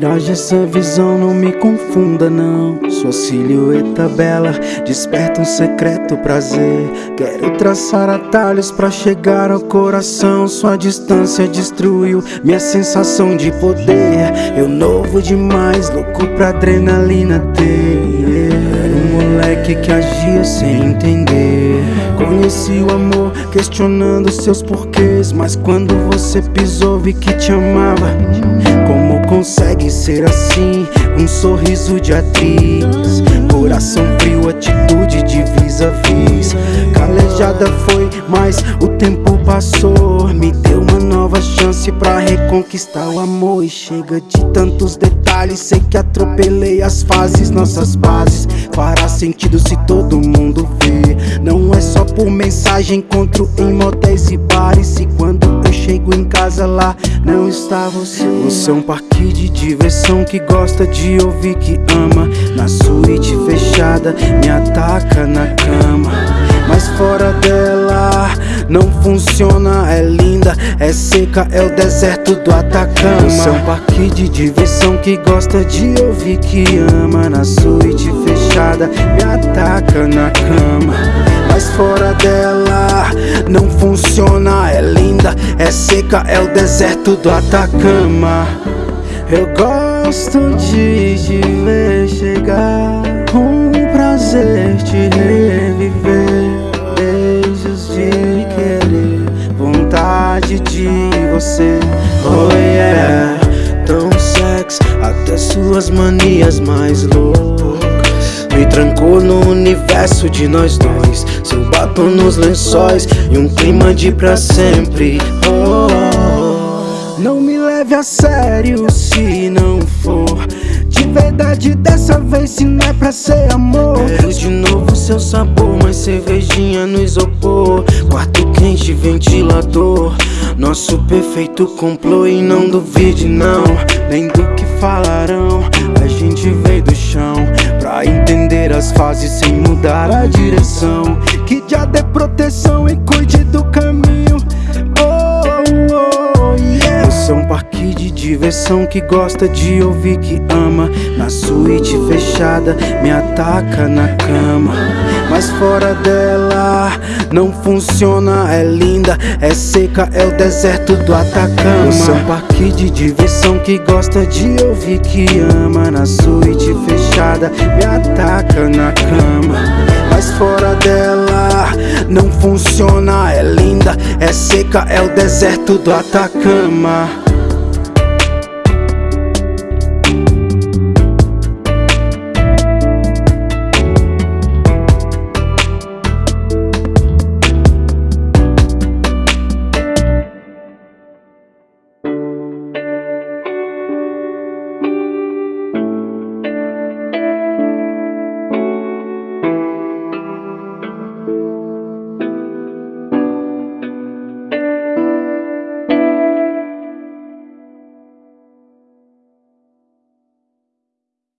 miragem, essa visão não me confunda não. Sua silhueta bela desperta um secreto prazer. Quero traçar atalhos pra chegar ao coração. Sua distância destruiu minha sensação de poder. Eu novo demais, louco pra adrenalina ter. Era um moleque que agia sem entender. Conheci o amor questionando seus porquês. Mas quando você pisou vi que te amava Como consegue ser assim? Um sorriso de atriz. Coração frio, atitude de vis-a-vis. Calejada foi, mas o tempo passou. Me deu uma nova chance pra reconquistar o amor. E chega de tantos detalhes. Sei que atropelei as fases, nossas bases. Fará sentido se todo mundo vê. Não é só por mensagem, encontro em motéis e bares. E quando chego em casa lá, não está você. Você é um parque de diversão que gosta de ouvir que ama. Na suíte fechada, me ataca na cama. Mas fora dela, não funciona É linda, é seca, é o deserto do Atacama. Você é um parque de diversão que gosta de ouvir que ama. Na suíte fechada, me ataca na cama. Mas fora dela, não funciona É linda, é seca, é o deserto do Atacama. Eu gosto de te ver chegar Um prazer te reviver. Beijos de querer Vontade de você. Oh yeah Tão sexy Até suas manias mais loucas Me trancou no universo de nós dois. Seu batom nos lençóis E um clima de pra sempre. Oh Não me leve a sério se não for. De verdade dessa vez se não é pra ser amor. Quero de novo seu sabor, mais cervejinha no isopor. Quarto quente, ventilador. Nosso perfeito complô e não duvide não. Nem do que falarão A gente veio do chão Pra entender as fases sem mudar a direção. Que já dê proteção e cuide do caminho. Oh, oh, yeah. Você é um parque de diversão que gosta de ouvir que ama. Na suíte fechada, me ataca na cama Mas fora dela, não funciona É linda, é seca, é o deserto do Atacama. É um parque de diversão que gosta de ouvir que ama Na suíte fechada, me ataca na cama. Mas fora dela não funciona É linda, é seca, é o deserto do Atacama